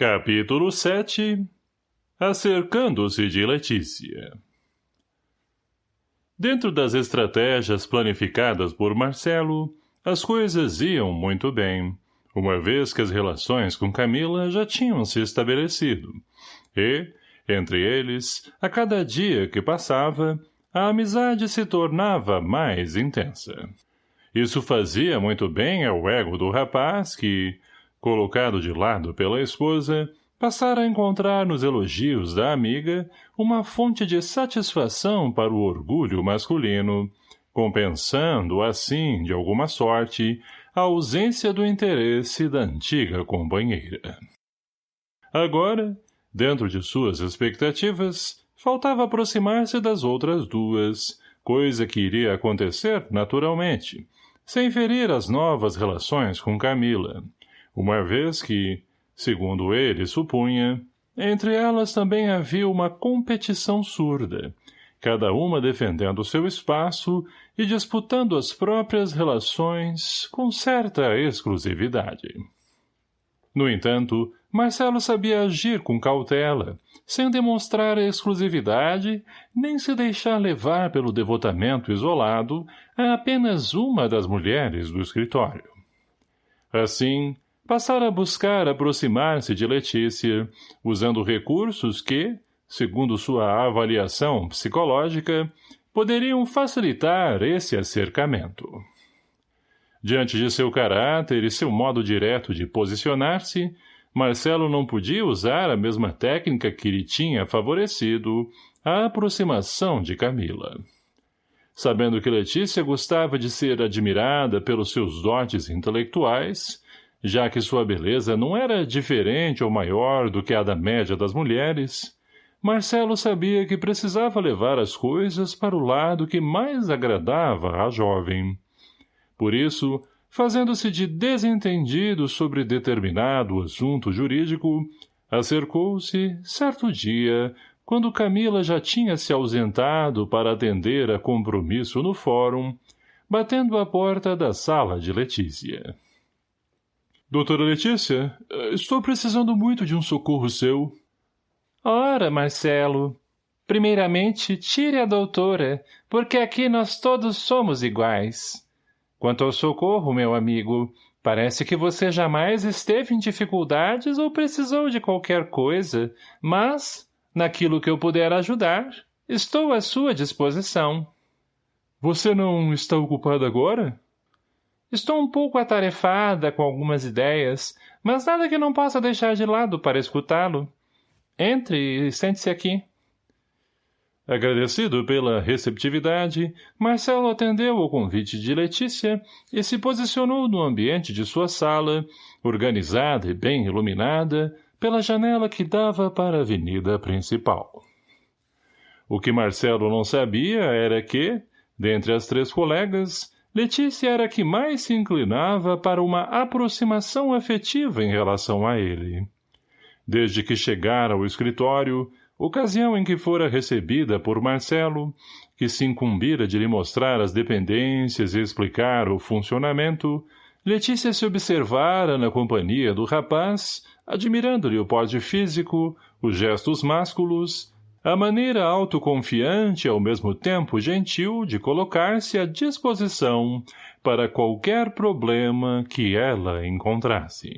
Capítulo 7 Acercando-se de Letícia. Dentro das estratégias planificadas por Marcelo, as coisas iam muito bem, uma vez que as relações com Camila já tinham se estabelecido, e, entre eles, a cada dia que passava, a amizade se tornava mais intensa. Isso fazia muito bem ao ego do rapaz que, colocado de lado pela esposa, passara a encontrar nos elogios da amiga uma fonte de satisfação para o orgulho masculino, compensando, assim, de alguma sorte, a ausência do interesse da antiga companheira. Agora, dentro de suas expectativas, faltava aproximar-se das outras duas, coisa que iria acontecer naturalmente, sem ferir as novas relações com Camila, uma vez que, segundo ele supunha, entre elas também havia uma competição surda, cada uma defendendo seu espaço e disputando as próprias relações com certa exclusividade. No entanto, Marcelo sabia agir com cautela, sem demonstrar exclusividade, nem se deixar levar pelo devotamento isolado a apenas uma das mulheres do escritório. Assim, passara a buscar aproximar-se de Letícia, usando recursos que, segundo sua avaliação psicológica, poderiam facilitar esse acercamento. Diante de seu caráter e seu modo direto de posicionar-se, Marcelo não podia usar a mesma técnica que lhe tinha favorecido a aproximação de Camila. Sabendo que Letícia gostava de ser admirada pelos seus dotes intelectuais, já que sua beleza não era diferente ou maior do que a da média das mulheres, Marcelo sabia que precisava levar as coisas para o lado que mais agradava à jovem. Por isso, fazendo-se de desentendido sobre determinado assunto jurídico, acercou-se, certo dia, quando Camila já tinha se ausentado para atender a compromisso no fórum, batendo à porta da sala de Letícia. Doutora Letícia, estou precisando muito de um socorro seu. Ora, Marcelo. Primeiramente, tire a doutora, porque aqui nós todos somos iguais. Quanto ao socorro, meu amigo, parece que você jamais esteve em dificuldades ou precisou de qualquer coisa, mas, naquilo que eu puder ajudar, estou à sua disposição. Você não está ocupada agora? Estou um pouco atarefada com algumas ideias, mas nada que não possa deixar de lado para escutá-lo. Entre e sente-se aqui. Agradecido pela receptividade, Marcelo atendeu ao convite de Letícia e se posicionou no ambiente de sua sala, organizada e bem iluminada, pela janela que dava para a avenida principal. O que Marcelo não sabia era que, dentre as três colegas, Letícia era a que mais se inclinava para uma aproximação afetiva em relação a ele. Desde que chegara ao escritório, ocasião em que fora recebida por Marcelo, que se incumbira de lhe mostrar as dependências e explicar o funcionamento, Letícia se observara na companhia do rapaz, admirando-lhe o porte físico, os gestos másculos, a maneira autoconfiante e ao mesmo tempo gentil de colocar-se à disposição para qualquer problema que ela encontrasse.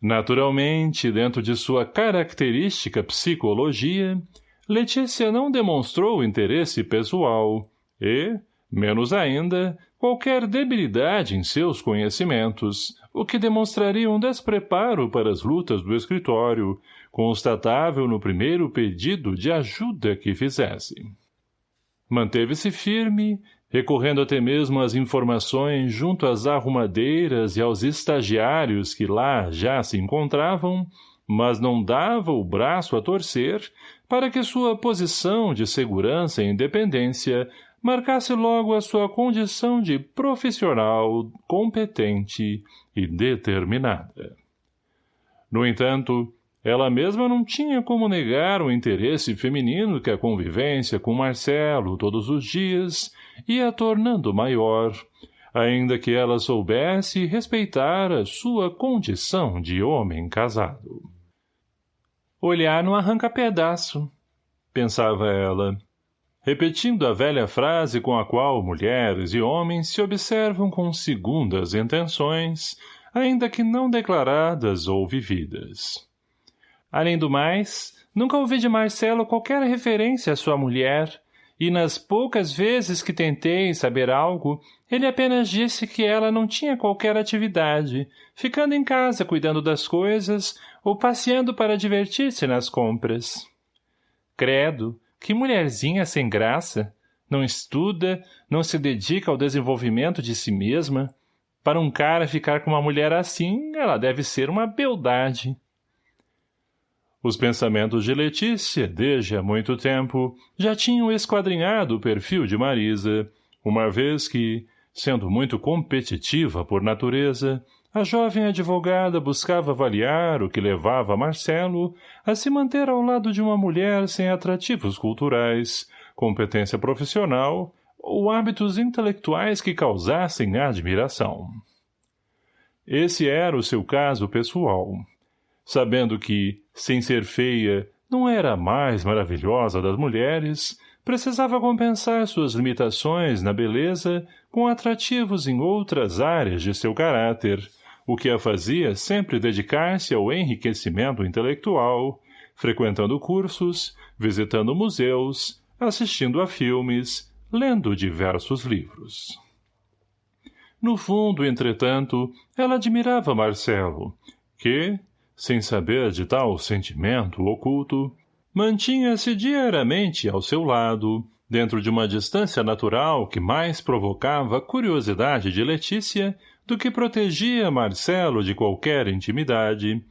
Naturalmente, dentro de sua característica psicologia, Letícia não demonstrou interesse pessoal e, menos ainda, qualquer debilidade em seus conhecimentos, o que demonstraria um despreparo para as lutas do escritório, constatável no primeiro pedido de ajuda que fizesse. Manteve-se firme, recorrendo até mesmo às informações junto às arrumadeiras e aos estagiários que lá já se encontravam, mas não dava o braço a torcer para que sua posição de segurança e independência marcasse logo a sua condição de profissional competente e determinada. No entanto, ela mesma não tinha como negar o interesse feminino que a convivência com Marcelo todos os dias ia tornando maior, ainda que ela soubesse respeitar a sua condição de homem casado. Olhar não arranca pedaço, pensava ela, repetindo a velha frase com a qual mulheres e homens se observam com segundas intenções, ainda que não declaradas ou vividas. Além do mais, nunca ouvi de Marcelo qualquer referência à sua mulher, e nas poucas vezes que tentei saber algo, ele apenas disse que ela não tinha qualquer atividade, ficando em casa cuidando das coisas ou passeando para divertir-se nas compras. Credo, que mulherzinha sem graça! Não estuda, não se dedica ao desenvolvimento de si mesma. Para um cara ficar com uma mulher assim, ela deve ser uma beldade. Os pensamentos de Letícia, desde há muito tempo, já tinham esquadrinhado o perfil de Marisa, uma vez que, sendo muito competitiva por natureza, a jovem advogada buscava avaliar o que levava Marcelo a se manter ao lado de uma mulher sem atrativos culturais, competência profissional ou hábitos intelectuais que causassem admiração. Esse era o seu caso pessoal sabendo que, sem ser feia, não era a mais maravilhosa das mulheres, precisava compensar suas limitações na beleza com atrativos em outras áreas de seu caráter, o que a fazia sempre dedicar-se ao enriquecimento intelectual, frequentando cursos, visitando museus, assistindo a filmes, lendo diversos livros. No fundo, entretanto, ela admirava Marcelo, que, sem saber de tal sentimento oculto, mantinha-se diariamente ao seu lado, dentro de uma distância natural que mais provocava curiosidade de Letícia do que protegia Marcelo de qualquer intimidade.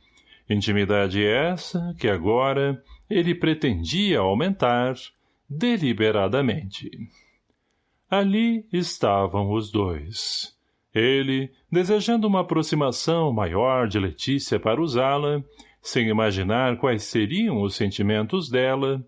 Intimidade essa que agora ele pretendia aumentar deliberadamente. Ali estavam os dois. Ele, desejando uma aproximação maior de Letícia para usá-la, sem imaginar quais seriam os sentimentos dela,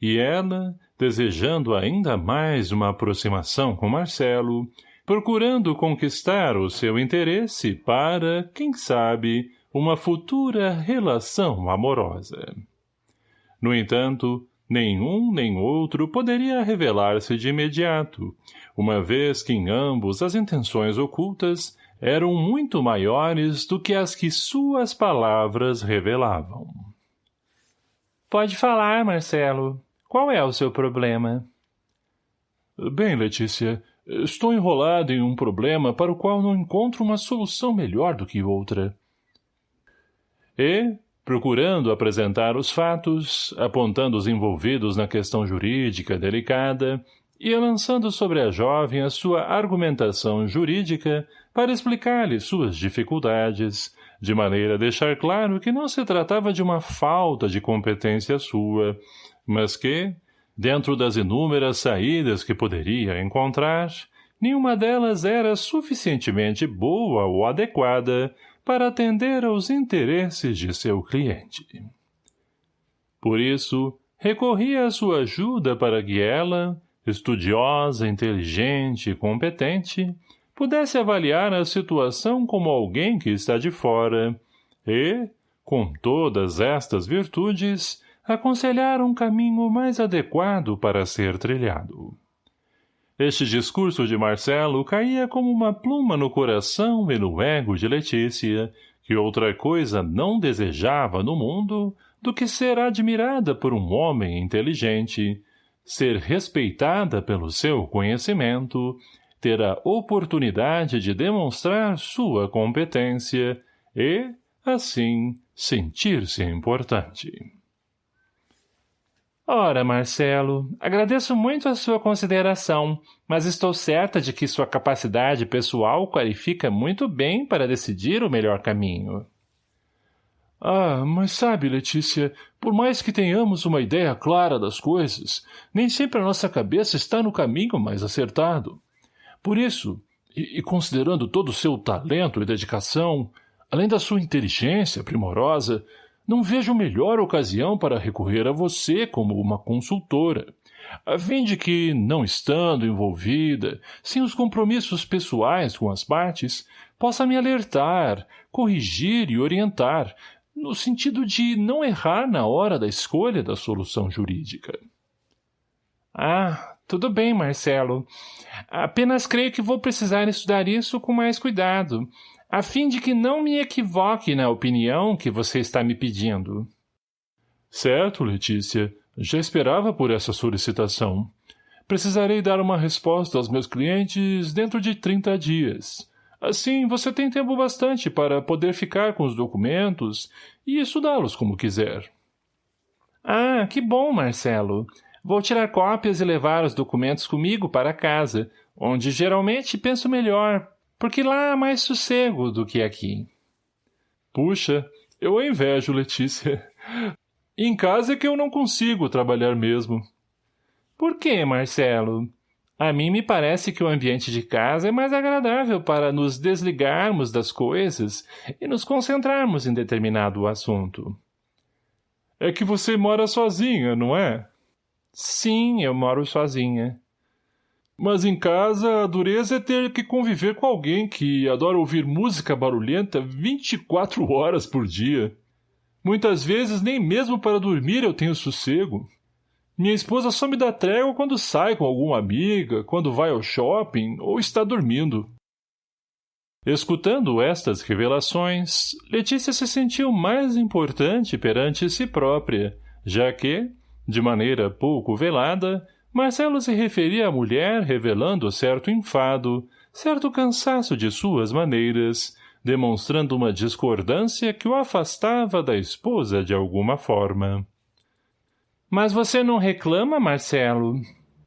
e ela, desejando ainda mais uma aproximação com Marcelo, procurando conquistar o seu interesse para, quem sabe, uma futura relação amorosa. No entanto, nenhum nem outro poderia revelar-se de imediato, uma vez que em ambos as intenções ocultas eram muito maiores do que as que suas palavras revelavam. Pode falar, Marcelo. Qual é o seu problema? Bem, Letícia, estou enrolado em um problema para o qual não encontro uma solução melhor do que outra. E, procurando apresentar os fatos, apontando os envolvidos na questão jurídica delicada, ia lançando sobre a jovem a sua argumentação jurídica para explicar-lhe suas dificuldades, de maneira a deixar claro que não se tratava de uma falta de competência sua, mas que, dentro das inúmeras saídas que poderia encontrar, nenhuma delas era suficientemente boa ou adequada para atender aos interesses de seu cliente. Por isso, recorria à sua ajuda para que ela, estudiosa, inteligente e competente, pudesse avaliar a situação como alguém que está de fora e, com todas estas virtudes, aconselhar um caminho mais adequado para ser trilhado. Este discurso de Marcelo caía como uma pluma no coração e no ego de Letícia, que outra coisa não desejava no mundo do que ser admirada por um homem inteligente, ser respeitada pelo seu conhecimento, ter a oportunidade de demonstrar sua competência e, assim, sentir-se importante. Ora, Marcelo, agradeço muito a sua consideração, mas estou certa de que sua capacidade pessoal qualifica muito bem para decidir o melhor caminho. Ah, mas sabe, Letícia, por mais que tenhamos uma ideia clara das coisas, nem sempre a nossa cabeça está no caminho mais acertado. Por isso, e, e considerando todo o seu talento e dedicação, além da sua inteligência primorosa, não vejo melhor ocasião para recorrer a você como uma consultora, a fim de que, não estando envolvida, sem os compromissos pessoais com as partes, possa me alertar, corrigir e orientar, no sentido de não errar na hora da escolha da solução jurídica. Ah, tudo bem, Marcelo. Apenas creio que vou precisar estudar isso com mais cuidado, a fim de que não me equivoque na opinião que você está me pedindo. Certo, Letícia. Já esperava por essa solicitação. Precisarei dar uma resposta aos meus clientes dentro de 30 dias. Assim, você tem tempo bastante para poder ficar com os documentos e estudá-los como quiser. Ah, que bom, Marcelo. Vou tirar cópias e levar os documentos comigo para casa, onde geralmente penso melhor, porque lá há mais sossego do que aqui. Puxa, eu a invejo, Letícia. Em casa é que eu não consigo trabalhar mesmo. Por que, Marcelo? A mim me parece que o ambiente de casa é mais agradável para nos desligarmos das coisas e nos concentrarmos em determinado assunto. É que você mora sozinha, não é? Sim, eu moro sozinha. Mas em casa, a dureza é ter que conviver com alguém que adora ouvir música barulhenta 24 horas por dia. Muitas vezes nem mesmo para dormir eu tenho sossego. Minha esposa só me dá trégua quando sai com alguma amiga, quando vai ao shopping ou está dormindo. Escutando estas revelações, Letícia se sentiu mais importante perante si própria, já que, de maneira pouco velada, Marcelo se referia à mulher revelando certo enfado, certo cansaço de suas maneiras, demonstrando uma discordância que o afastava da esposa de alguma forma. Mas você não reclama, Marcelo?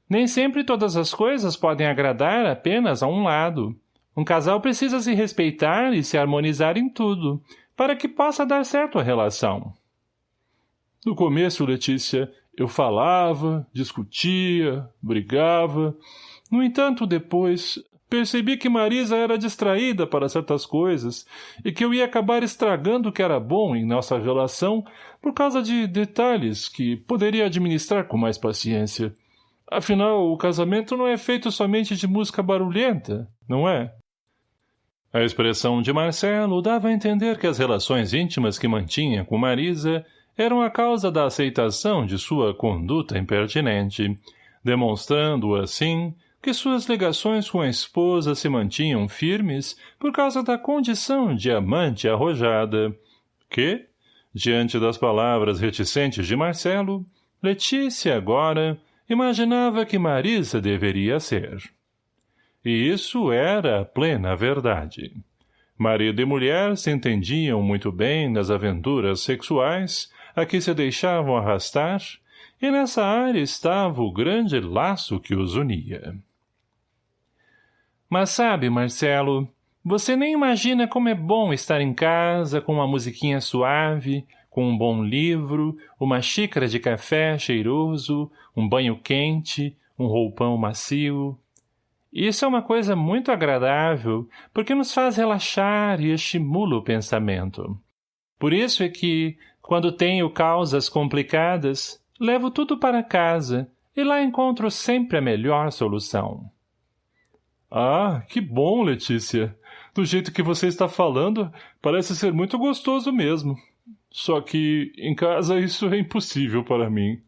Nem sempre todas as coisas podem agradar apenas a um lado. Um casal precisa se respeitar e se harmonizar em tudo, para que possa dar certo a relação. No começo, Letícia, eu falava, discutia, brigava. No entanto, depois, Percebi que Marisa era distraída para certas coisas e que eu ia acabar estragando o que era bom em nossa relação por causa de detalhes que poderia administrar com mais paciência. Afinal, o casamento não é feito somente de música barulhenta, não é? A expressão de Marcelo dava a entender que as relações íntimas que mantinha com Marisa eram a causa da aceitação de sua conduta impertinente, demonstrando, assim, que suas ligações com a esposa se mantinham firmes por causa da condição de amante arrojada, que, diante das palavras reticentes de Marcelo, Letícia agora imaginava que Marisa deveria ser. E isso era a plena verdade. Marido e mulher se entendiam muito bem nas aventuras sexuais a que se deixavam arrastar, e nessa área estava o grande laço que os unia. Mas sabe, Marcelo, você nem imagina como é bom estar em casa com uma musiquinha suave, com um bom livro, uma xícara de café cheiroso, um banho quente, um roupão macio. Isso é uma coisa muito agradável, porque nos faz relaxar e estimula o pensamento. Por isso é que, quando tenho causas complicadas, levo tudo para casa e lá encontro sempre a melhor solução. Ah, que bom, Letícia. Do jeito que você está falando, parece ser muito gostoso mesmo. Só que, em casa, isso é impossível para mim.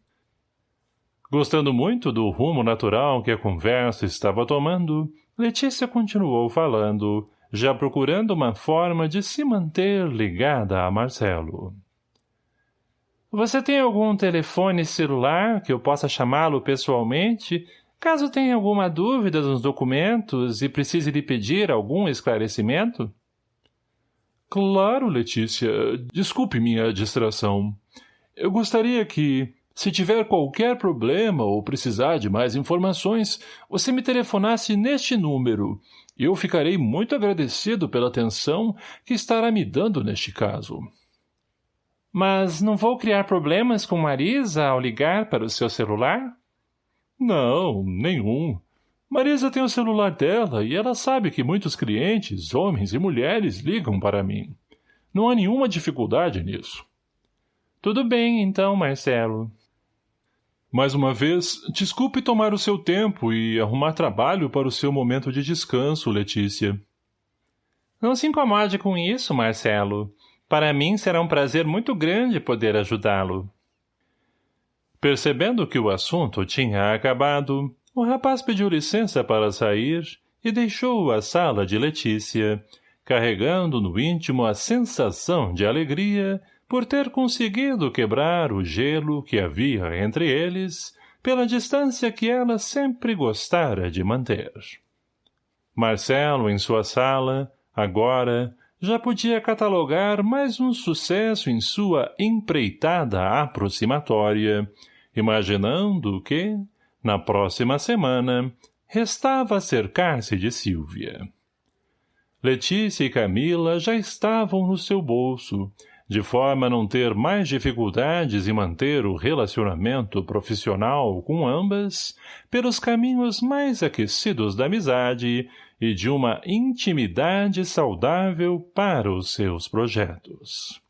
Gostando muito do rumo natural que a conversa estava tomando, Letícia continuou falando, já procurando uma forma de se manter ligada a Marcelo. Você tem algum telefone celular que eu possa chamá-lo pessoalmente Caso tenha alguma dúvida nos documentos e precise lhe pedir algum esclarecimento? Claro, Letícia. Desculpe minha distração. Eu gostaria que, se tiver qualquer problema ou precisar de mais informações, você me telefonasse neste número. Eu ficarei muito agradecido pela atenção que estará me dando neste caso. Mas não vou criar problemas com Marisa ao ligar para o seu celular? Não, nenhum. Marisa tem o celular dela e ela sabe que muitos clientes, homens e mulheres, ligam para mim. Não há nenhuma dificuldade nisso. Tudo bem, então, Marcelo. Mais uma vez, desculpe tomar o seu tempo e arrumar trabalho para o seu momento de descanso, Letícia. Não se incomode com isso, Marcelo. Para mim será um prazer muito grande poder ajudá-lo. Percebendo que o assunto tinha acabado, o rapaz pediu licença para sair e deixou a sala de Letícia, carregando no íntimo a sensação de alegria por ter conseguido quebrar o gelo que havia entre eles pela distância que ela sempre gostara de manter. Marcelo, em sua sala, agora, já podia catalogar mais um sucesso em sua empreitada aproximatória, imaginando que, na próxima semana, restava cercar-se de Silvia. Letícia e Camila já estavam no seu bolso, de forma a não ter mais dificuldades em manter o relacionamento profissional com ambas, pelos caminhos mais aquecidos da amizade e de uma intimidade saudável para os seus projetos.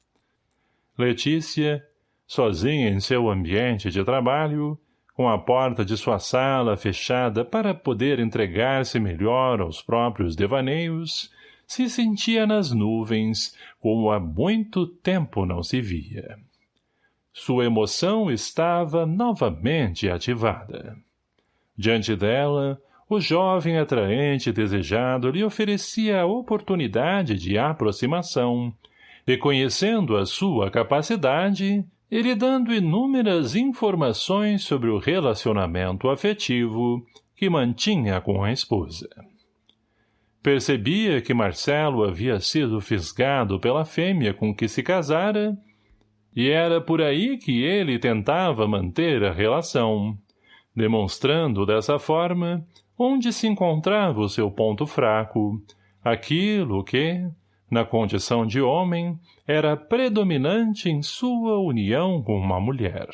Letícia, sozinha em seu ambiente de trabalho, com a porta de sua sala fechada para poder entregar-se melhor aos próprios devaneios, se sentia nas nuvens, como há muito tempo não se via. Sua emoção estava novamente ativada. Diante dela, o jovem atraente desejado lhe oferecia a oportunidade de aproximação, reconhecendo a sua capacidade e lhe dando inúmeras informações sobre o relacionamento afetivo que mantinha com a esposa. Percebia que Marcelo havia sido fisgado pela fêmea com que se casara, e era por aí que ele tentava manter a relação, demonstrando dessa forma onde se encontrava o seu ponto fraco, aquilo que, na condição de homem, era predominante em sua união com uma mulher.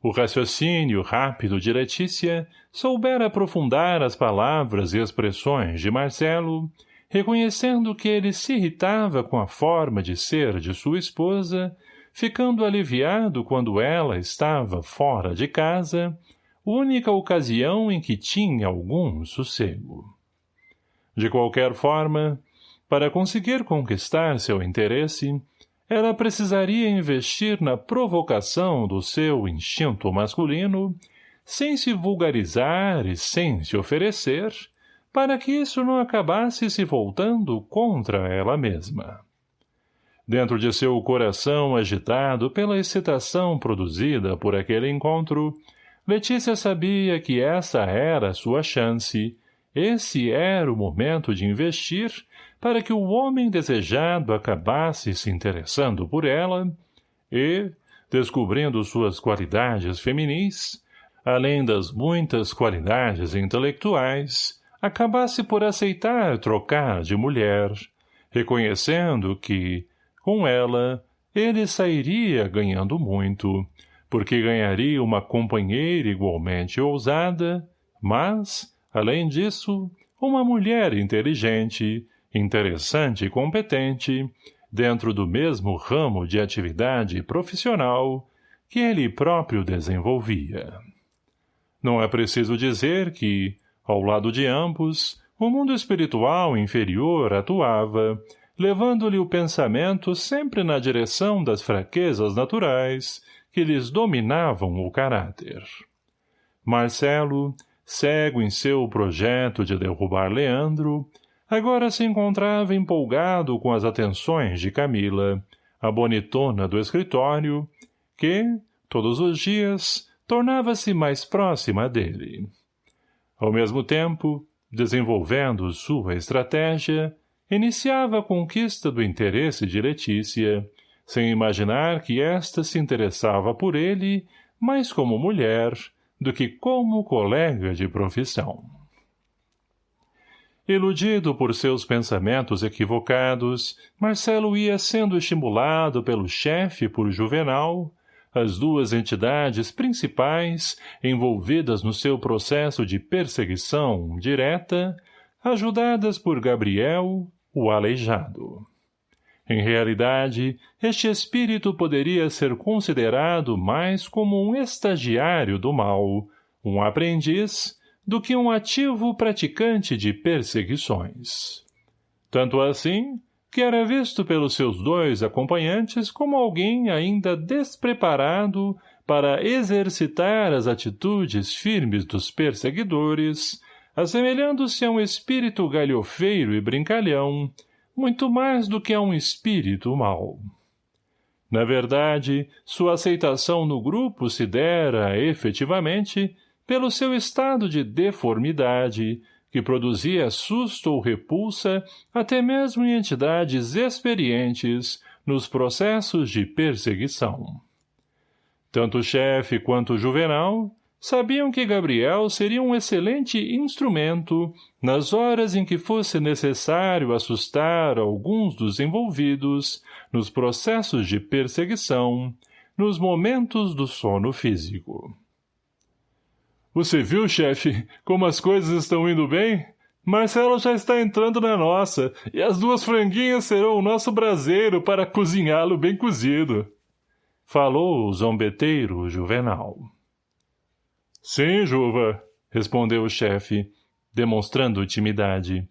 O raciocínio rápido de Letícia soubera aprofundar as palavras e expressões de Marcelo, reconhecendo que ele se irritava com a forma de ser de sua esposa, ficando aliviado quando ela estava fora de casa, única ocasião em que tinha algum sossego. De qualquer forma, para conseguir conquistar seu interesse, ela precisaria investir na provocação do seu instinto masculino, sem se vulgarizar e sem se oferecer, para que isso não acabasse se voltando contra ela mesma. Dentro de seu coração agitado pela excitação produzida por aquele encontro, Letícia sabia que essa era sua chance, esse era o momento de investir para que o homem desejado acabasse se interessando por ela e, descobrindo suas qualidades feminis, além das muitas qualidades intelectuais, acabasse por aceitar trocar de mulher, reconhecendo que, com ela, ele sairia ganhando muito, porque ganharia uma companheira igualmente ousada, mas, além disso, uma mulher inteligente, interessante e competente, dentro do mesmo ramo de atividade profissional que ele próprio desenvolvia. Não é preciso dizer que, ao lado de ambos, o mundo espiritual inferior atuava, levando-lhe o pensamento sempre na direção das fraquezas naturais que lhes dominavam o caráter. Marcelo, cego em seu projeto de derrubar Leandro, agora se encontrava empolgado com as atenções de Camila, a bonitona do escritório, que, todos os dias, tornava-se mais próxima dele. Ao mesmo tempo, desenvolvendo sua estratégia, iniciava a conquista do interesse de Letícia, sem imaginar que esta se interessava por ele mais como mulher do que como colega de profissão. Iludido por seus pensamentos equivocados, Marcelo ia sendo estimulado pelo chefe por Juvenal, as duas entidades principais envolvidas no seu processo de perseguição direta, ajudadas por Gabriel, o aleijado. Em realidade, este espírito poderia ser considerado mais como um estagiário do mal, um aprendiz, do que um ativo praticante de perseguições. Tanto assim, que era visto pelos seus dois acompanhantes como alguém ainda despreparado para exercitar as atitudes firmes dos perseguidores, assemelhando-se a um espírito galhofeiro e brincalhão, muito mais do que a um espírito mau. Na verdade, sua aceitação no grupo se dera, efetivamente, pelo seu estado de deformidade, que produzia susto ou repulsa até mesmo em entidades experientes nos processos de perseguição. Tanto o chefe quanto o juvenal sabiam que Gabriel seria um excelente instrumento nas horas em que fosse necessário assustar alguns dos envolvidos nos processos de perseguição, nos momentos do sono físico. Você viu, chefe, como as coisas estão indo bem? Marcelo já está entrando na nossa, e as duas franguinhas serão o nosso braseiro para cozinhá-lo bem cozido. Falou o zombeteiro Juvenal. Sim, Juva, respondeu o chefe, demonstrando timidade.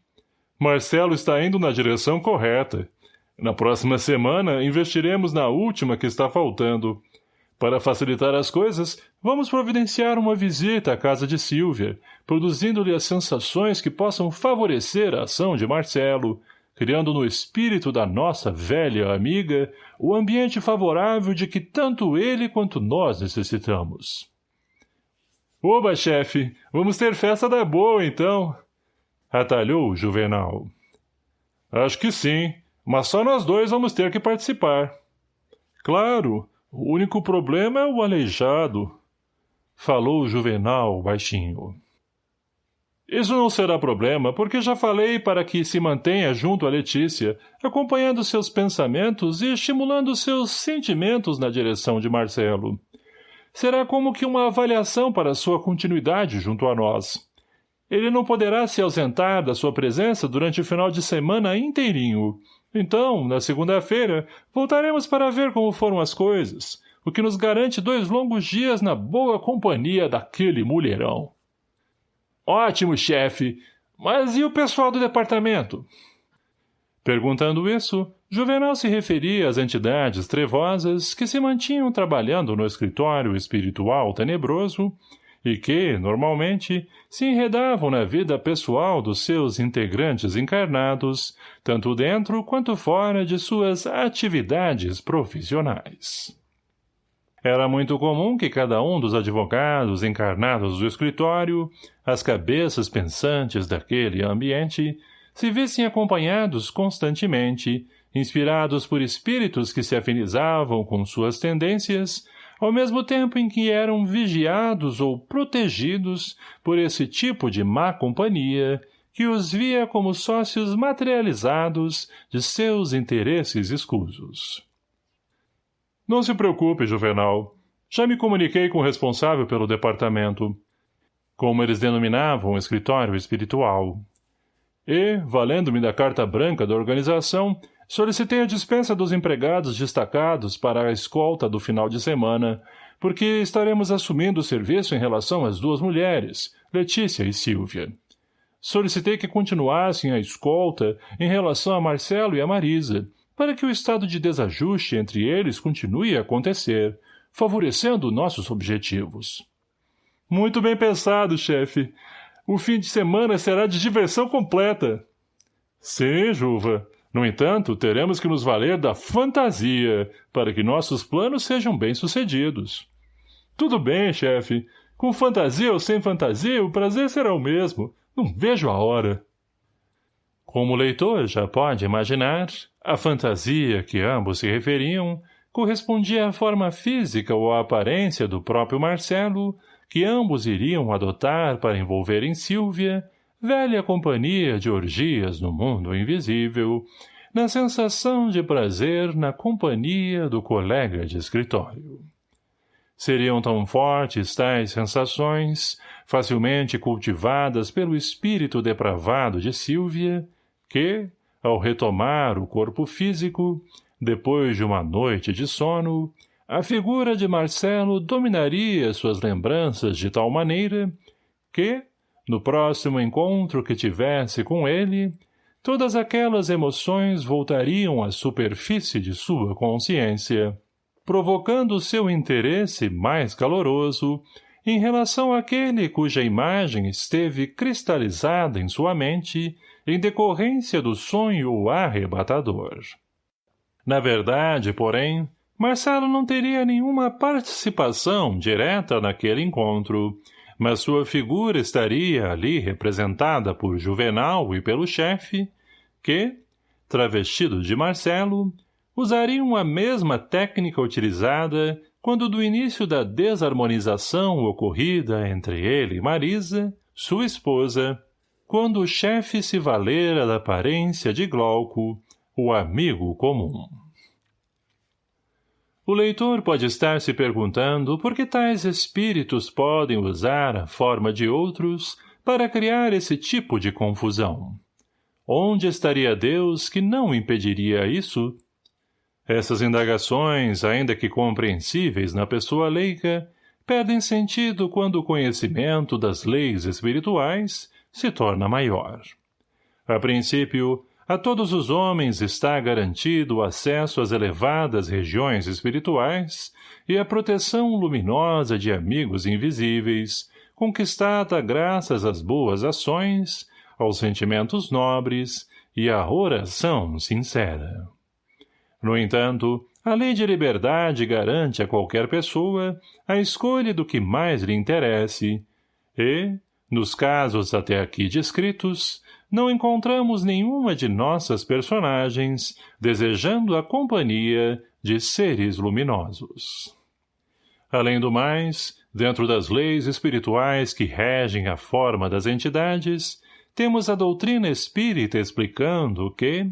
Marcelo está indo na direção correta. Na próxima semana, investiremos na última que está faltando. Para facilitar as coisas, vamos providenciar uma visita à casa de Silvia, produzindo-lhe as sensações que possam favorecer a ação de Marcelo, criando no espírito da nossa velha amiga o ambiente favorável de que tanto ele quanto nós necessitamos. Oba, chefe, vamos ter festa da boa, então. Atalhou o Juvenal. Acho que sim, mas só nós dois vamos ter que participar. Claro, o único problema é o aleijado. Falou o Juvenal baixinho. Isso não será problema, porque já falei para que se mantenha junto a Letícia, acompanhando seus pensamentos e estimulando seus sentimentos na direção de Marcelo. Será como que uma avaliação para sua continuidade junto a nós. Ele não poderá se ausentar da sua presença durante o final de semana inteirinho, então, na segunda-feira, voltaremos para ver como foram as coisas, o que nos garante dois longos dias na boa companhia daquele mulherão. Ótimo, chefe. Mas e o pessoal do departamento? Perguntando isso, Juvenal se referia às entidades trevosas que se mantinham trabalhando no escritório espiritual tenebroso e que, normalmente, se enredavam na vida pessoal dos seus integrantes encarnados, tanto dentro quanto fora de suas atividades profissionais. Era muito comum que cada um dos advogados encarnados do escritório, as cabeças pensantes daquele ambiente, se vissem acompanhados constantemente, inspirados por espíritos que se afinizavam com suas tendências, ao mesmo tempo em que eram vigiados ou protegidos por esse tipo de má companhia que os via como sócios materializados de seus interesses escusos. Não se preocupe, Juvenal. Já me comuniquei com o responsável pelo departamento, como eles denominavam o escritório espiritual. E, valendo-me da carta branca da organização, Solicitei a dispensa dos empregados destacados para a escolta do final de semana, porque estaremos assumindo o serviço em relação às duas mulheres, Letícia e Silvia. Solicitei que continuassem a escolta em relação a Marcelo e a Marisa, para que o estado de desajuste entre eles continue a acontecer, favorecendo nossos objetivos. Muito bem pensado, chefe. O fim de semana será de diversão completa. Sim, Juva. No entanto, teremos que nos valer da fantasia para que nossos planos sejam bem-sucedidos. Tudo bem, chefe. Com fantasia ou sem fantasia, o prazer será o mesmo. Não vejo a hora. Como o leitor já pode imaginar, a fantasia que ambos se referiam correspondia à forma física ou à aparência do próprio Marcelo, que ambos iriam adotar para envolver em Silvia velha companhia de orgias no mundo invisível, na sensação de prazer na companhia do colega de escritório. Seriam tão fortes tais sensações, facilmente cultivadas pelo espírito depravado de Sílvia, que, ao retomar o corpo físico, depois de uma noite de sono, a figura de Marcelo dominaria suas lembranças de tal maneira que, no próximo encontro que tivesse com ele, todas aquelas emoções voltariam à superfície de sua consciência, provocando seu interesse mais caloroso em relação àquele cuja imagem esteve cristalizada em sua mente em decorrência do sonho arrebatador. Na verdade, porém, Marcelo não teria nenhuma participação direta naquele encontro, mas sua figura estaria ali representada por Juvenal e pelo chefe, que, travestido de Marcelo, usariam a mesma técnica utilizada quando do início da desarmonização ocorrida entre ele e Marisa, sua esposa, quando o chefe se valera da aparência de Glauco, o amigo comum. O leitor pode estar se perguntando por que tais espíritos podem usar a forma de outros para criar esse tipo de confusão. Onde estaria Deus que não impediria isso? Essas indagações, ainda que compreensíveis na pessoa leiga, perdem sentido quando o conhecimento das leis espirituais se torna maior. A princípio, a todos os homens está garantido o acesso às elevadas regiões espirituais e a proteção luminosa de amigos invisíveis, conquistada graças às boas ações, aos sentimentos nobres e à oração sincera. No entanto, a lei de liberdade garante a qualquer pessoa a escolha do que mais lhe interesse e, nos casos até aqui descritos, não encontramos nenhuma de nossas personagens desejando a companhia de seres luminosos. Além do mais, dentro das leis espirituais que regem a forma das entidades, temos a doutrina espírita explicando que,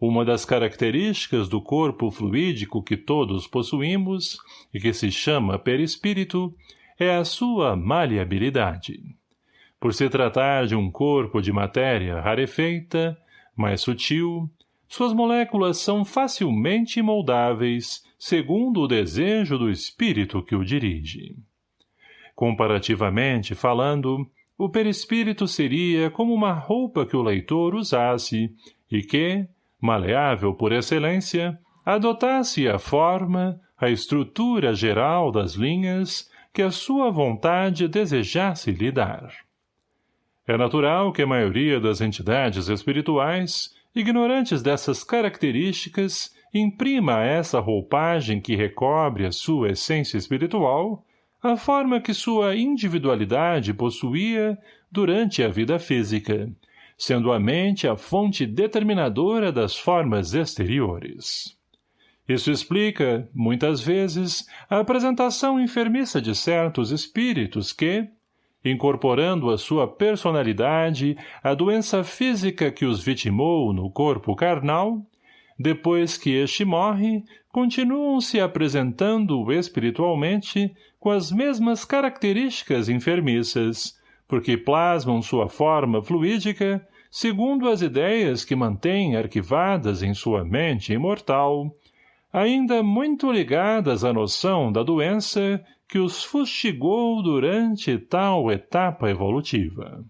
uma das características do corpo fluídico que todos possuímos, e que se chama perispírito, é a sua maleabilidade. Por se tratar de um corpo de matéria rarefeita, mais sutil, suas moléculas são facilmente moldáveis, segundo o desejo do espírito que o dirige. Comparativamente falando, o perispírito seria como uma roupa que o leitor usasse e que, maleável por excelência, adotasse a forma, a estrutura geral das linhas que a sua vontade desejasse lhe dar. É natural que a maioria das entidades espirituais, ignorantes dessas características, imprima a essa roupagem que recobre a sua essência espiritual, a forma que sua individualidade possuía durante a vida física, sendo a mente a fonte determinadora das formas exteriores. Isso explica, muitas vezes, a apresentação enfermiça de certos espíritos que, incorporando a sua personalidade a doença física que os vitimou no corpo carnal, depois que este morre, continuam se apresentando espiritualmente com as mesmas características enfermiças, porque plasmam sua forma fluídica segundo as ideias que mantém arquivadas em sua mente imortal, ainda muito ligadas à noção da doença que os fustigou durante tal etapa evolutiva.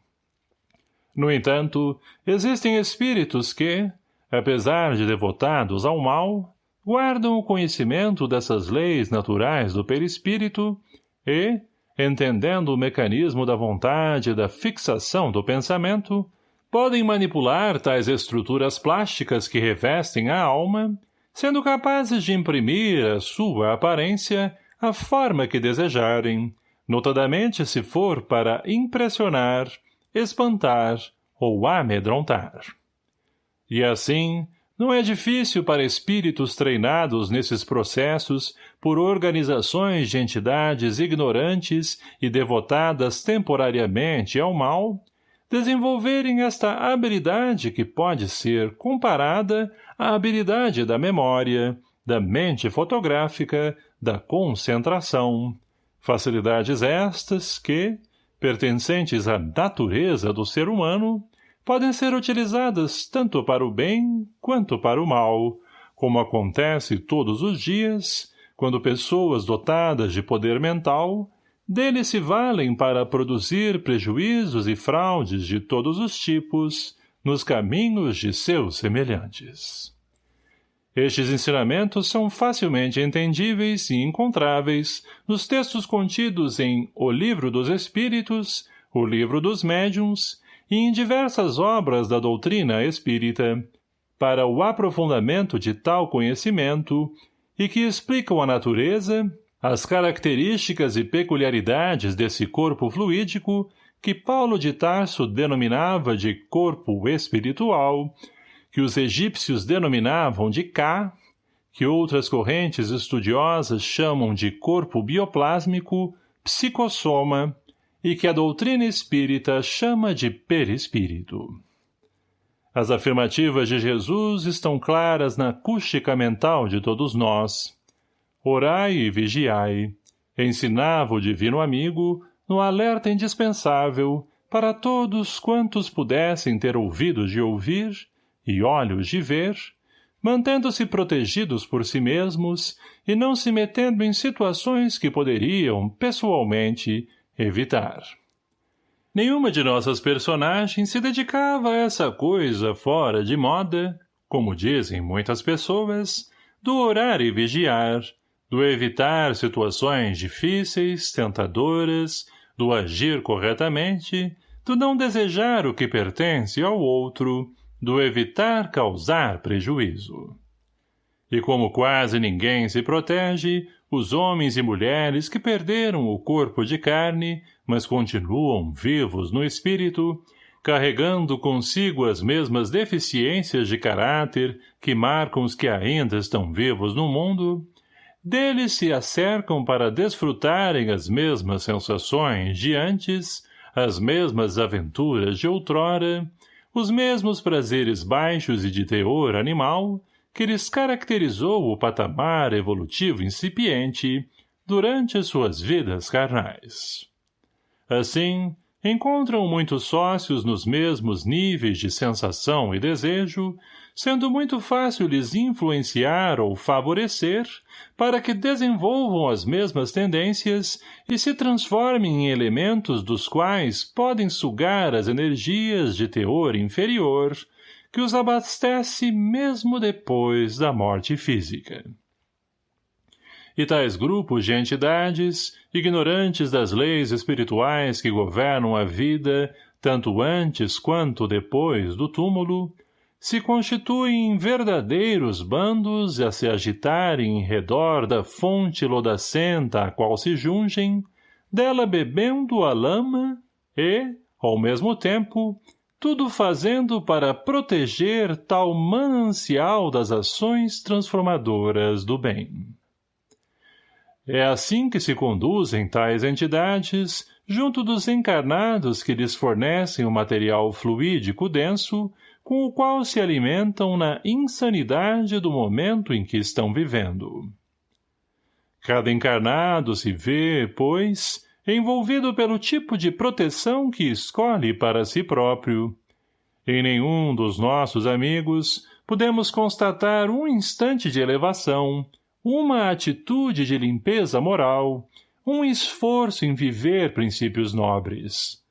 No entanto, existem espíritos que, apesar de devotados ao mal, guardam o conhecimento dessas leis naturais do perispírito e, entendendo o mecanismo da vontade e da fixação do pensamento, podem manipular tais estruturas plásticas que revestem a alma, sendo capazes de imprimir à sua aparência a forma que desejarem, notadamente se for para impressionar, espantar ou amedrontar. E assim, não é difícil para espíritos treinados nesses processos por organizações de entidades ignorantes e devotadas temporariamente ao mal, desenvolverem esta habilidade que pode ser comparada à habilidade da memória, da mente fotográfica, da concentração, facilidades estas que, pertencentes à natureza do ser humano, podem ser utilizadas tanto para o bem quanto para o mal, como acontece todos os dias, quando pessoas dotadas de poder mental dele se valem para produzir prejuízos e fraudes de todos os tipos, nos caminhos de seus semelhantes. Estes ensinamentos são facilmente entendíveis e encontráveis nos textos contidos em O Livro dos Espíritos, O Livro dos Médiuns e em diversas obras da doutrina espírita, para o aprofundamento de tal conhecimento e que explicam a natureza, as características e peculiaridades desse corpo fluídico que Paulo de Tarso denominava de corpo espiritual, que os egípcios denominavam de Ka, que outras correntes estudiosas chamam de corpo bioplásmico, psicossoma, e que a doutrina espírita chama de perispírito. As afirmativas de Jesus estão claras na acústica mental de todos nós. Orai e vigiai, ensinava o divino amigo no alerta indispensável para todos quantos pudessem ter ouvidos de ouvir e olhos de ver, mantendo-se protegidos por si mesmos e não se metendo em situações que poderiam, pessoalmente, evitar. Nenhuma de nossas personagens se dedicava a essa coisa fora de moda, como dizem muitas pessoas, do orar e vigiar, do evitar situações difíceis, tentadoras, do agir corretamente, do não desejar o que pertence ao outro, do evitar causar prejuízo. E como quase ninguém se protege, os homens e mulheres que perderam o corpo de carne, mas continuam vivos no espírito, carregando consigo as mesmas deficiências de caráter que marcam os que ainda estão vivos no mundo, deles se acercam para desfrutarem as mesmas sensações de antes, as mesmas aventuras de outrora, os mesmos prazeres baixos e de teor animal que lhes caracterizou o patamar evolutivo incipiente durante suas vidas carnais. Assim, encontram muitos sócios nos mesmos níveis de sensação e desejo, sendo muito fácil lhes influenciar ou favorecer para que desenvolvam as mesmas tendências e se transformem em elementos dos quais podem sugar as energias de teor inferior que os abastece mesmo depois da morte física. E tais grupos de entidades, ignorantes das leis espirituais que governam a vida, tanto antes quanto depois do túmulo, se constituem em verdadeiros bandos a se agitarem em redor da fonte lodacenta a qual se jungem, dela bebendo a lama e, ao mesmo tempo, tudo fazendo para proteger tal manancial das ações transformadoras do bem. É assim que se conduzem tais entidades, junto dos encarnados que lhes fornecem o material fluídico denso, com o qual se alimentam na insanidade do momento em que estão vivendo. Cada encarnado se vê, pois, envolvido pelo tipo de proteção que escolhe para si próprio. Em nenhum dos nossos amigos podemos constatar um instante de elevação, uma atitude de limpeza moral, um esforço em viver princípios nobres.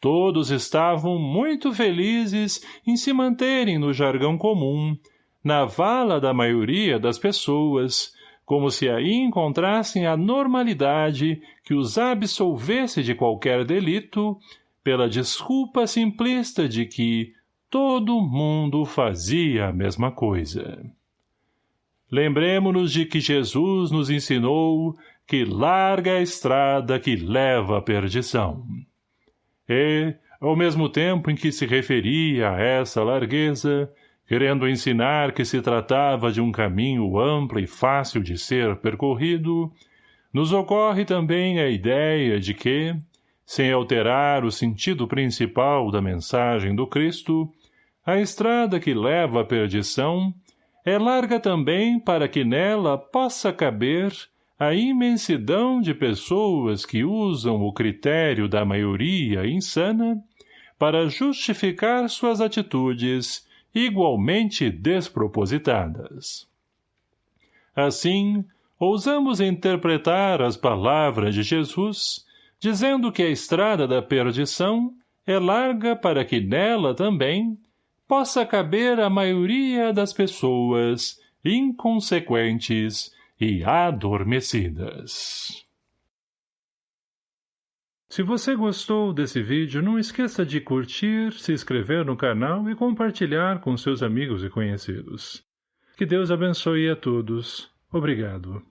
Todos estavam muito felizes em se manterem no jargão comum, na vala da maioria das pessoas, como se aí encontrassem a normalidade que os absolvesse de qualquer delito, pela desculpa simplista de que todo mundo fazia a mesma coisa. Lembremos-nos de que Jesus nos ensinou que larga a estrada que leva à perdição. E, ao mesmo tempo em que se referia a essa largueza, querendo ensinar que se tratava de um caminho amplo e fácil de ser percorrido, nos ocorre também a ideia de que, sem alterar o sentido principal da mensagem do Cristo, a estrada que leva à perdição é larga também para que nela possa caber a imensidão de pessoas que usam o critério da maioria insana para justificar suas atitudes igualmente despropositadas. Assim, ousamos interpretar as palavras de Jesus, dizendo que a estrada da perdição é larga para que nela também, possa caber à maioria das pessoas inconsequentes e adormecidas. Se você gostou desse vídeo, não esqueça de curtir, se inscrever no canal e compartilhar com seus amigos e conhecidos. Que Deus abençoe a todos. Obrigado.